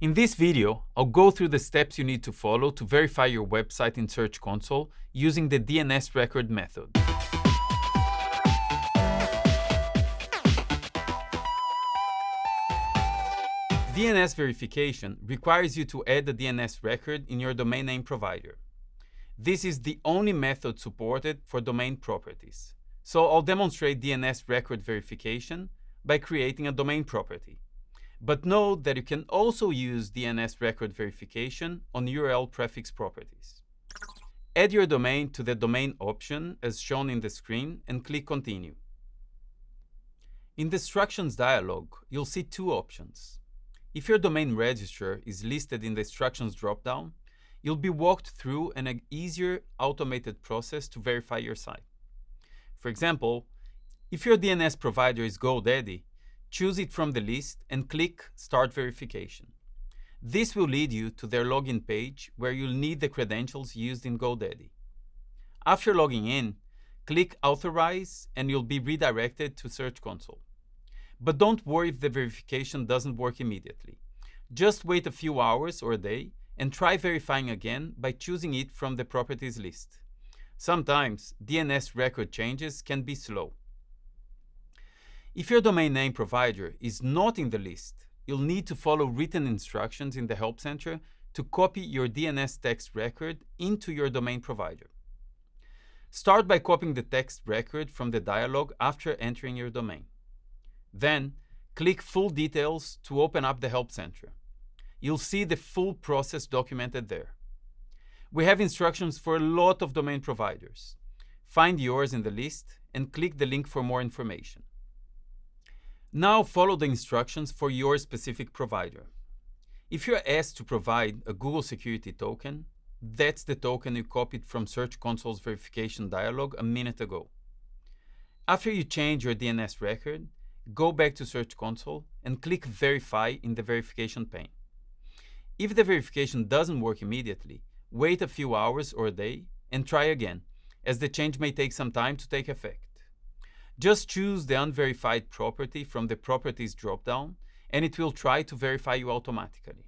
In this video, I'll go through the steps you need to follow to verify your website in Search Console using the DNS record method. DNS verification requires you to add a DNS record in your domain name provider. This is the only method supported for domain properties. So I'll demonstrate DNS record verification by creating a domain property. But note that you can also use DNS record verification on URL prefix properties. Add your domain to the domain option as shown in the screen and click Continue. In the instructions dialog, you'll see two options. If your domain registrar is listed in the instructions dropdown, you'll be walked through an easier automated process to verify your site. For example, if your DNS provider is GoDaddy, choose it from the list and click Start Verification. This will lead you to their login page where you'll need the credentials used in GoDaddy. After logging in, click Authorize and you'll be redirected to Search Console. But don't worry if the verification doesn't work immediately. Just wait a few hours or a day and try verifying again by choosing it from the properties list. Sometimes DNS record changes can be slow. If your domain name provider is not in the list, you'll need to follow written instructions in the Help Center to copy your DNS text record into your domain provider. Start by copying the text record from the dialog after entering your domain. Then, click Full Details to open up the Help Center. You'll see the full process documented there. We have instructions for a lot of domain providers. Find yours in the list and click the link for more information. Now follow the instructions for your specific provider. If you're asked to provide a Google Security Token, that's the token you copied from Search Console's verification dialog a minute ago. After you change your DNS record, go back to Search Console and click Verify in the verification pane. If the verification doesn't work immediately, wait a few hours or a day and try again, as the change may take some time to take effect. Just choose the unverified property from the Properties dropdown, and it will try to verify you automatically.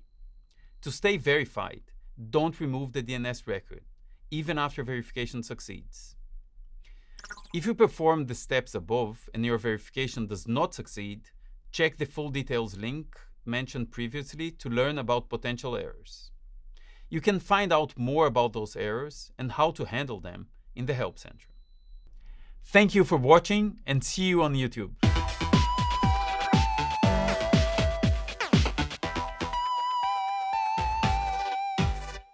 To stay verified, don't remove the DNS record, even after verification succeeds. If you perform the steps above and your verification does not succeed, check the full details link mentioned previously to learn about potential errors. You can find out more about those errors and how to handle them in the Help Center. Thank you for watching and see you on YouTube.